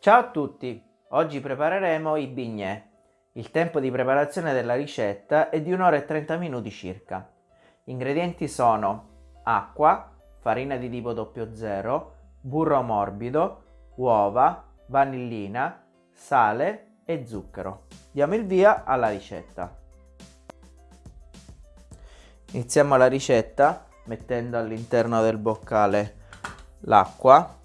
Ciao a tutti! Oggi prepareremo i bignè. Il tempo di preparazione della ricetta è di 1 ora e 30 minuti circa. Gli ingredienti sono acqua, farina di tipo 00, burro morbido, uova, vanillina, sale e zucchero. Diamo il via alla ricetta. Iniziamo la ricetta mettendo all'interno del boccale l'acqua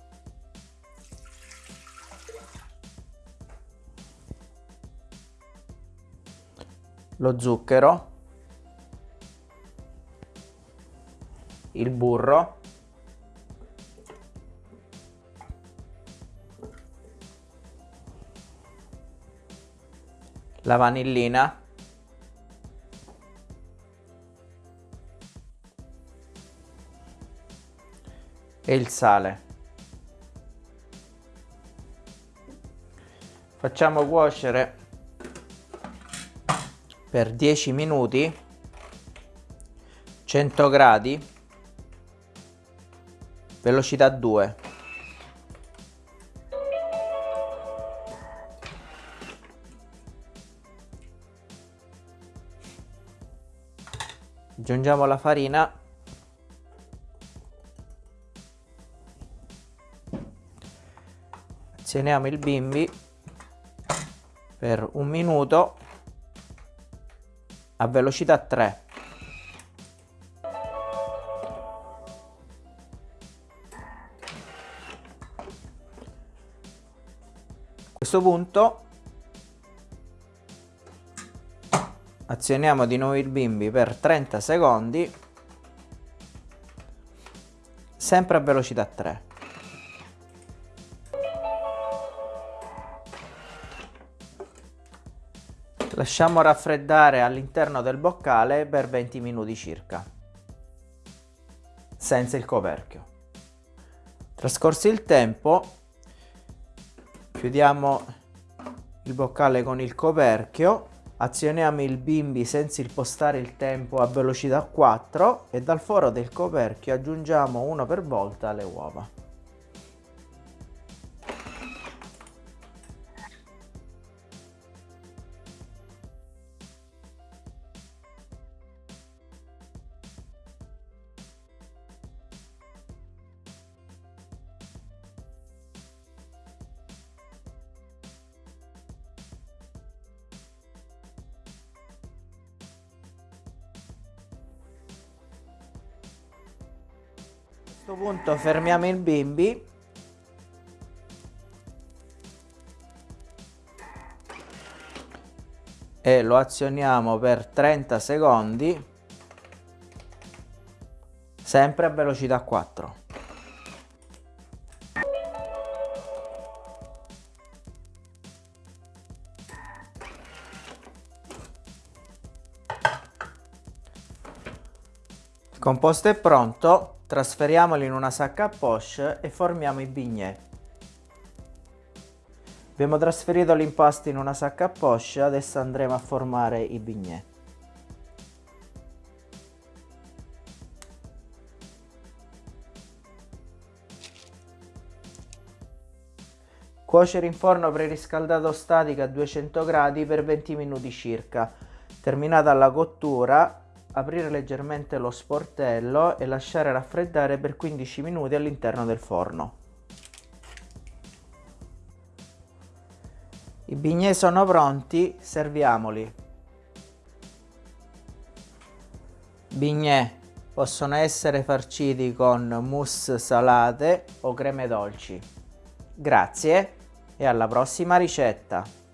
lo zucchero, il burro, la vanillina, e il sale. Facciamo cuocere per 10 minuti 100 gradi velocità 2 aggiungiamo la farina. Azioniamo il bimbi per un minuto a velocità 3 a questo punto azioniamo di nuovo il bimbi per 30 secondi sempre a velocità 3 Lasciamo raffreddare all'interno del boccale per 20 minuti circa, senza il coperchio. Trascorso il tempo, chiudiamo il boccale con il coperchio, azioniamo il bimbi senza impostare il tempo a velocità 4 e dal foro del coperchio aggiungiamo uno per volta le uova. Questo punto fermiamo il bimbi. E lo azioniamo per 30 secondi sempre a velocità 4 il composto è pronto Trasferiamoli in una sacca a poche e formiamo i bignè. Abbiamo trasferito l'impasto in una sacca a poche, adesso andremo a formare i bignè. Cuocere in forno preriscaldato statico a 200 gradi per 20 minuti circa. Terminata la cottura, aprire leggermente lo sportello e lasciare raffreddare per 15 minuti all'interno del forno. I bignè sono pronti, serviamoli. Bignè possono essere farciti con mousse salate o creme dolci. Grazie e alla prossima ricetta!